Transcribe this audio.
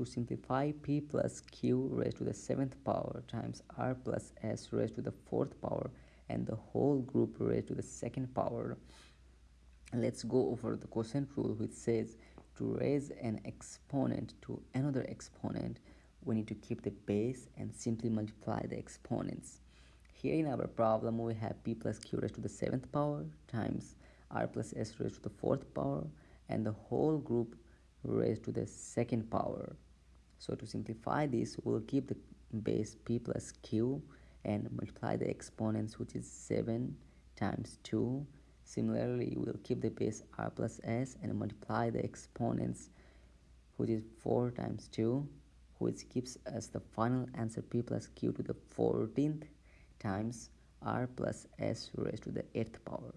to simplify p plus q raised to the 7th power times r plus s raised to the 4th power and the whole group raised to the 2nd power. Let's go over the quotient rule which says to raise an exponent to another exponent we need to keep the base and simply multiply the exponents. Here in our problem we have p plus q raised to the 7th power times r plus s raised to the 4th power and the whole group raised to the second power so to simplify this we'll keep the base p plus q and multiply the exponents which is 7 times 2 Similarly, we'll keep the base r plus s and multiply the exponents which is 4 times 2 which gives us the final answer p plus q to the 14th times r plus s raised to the 8th power.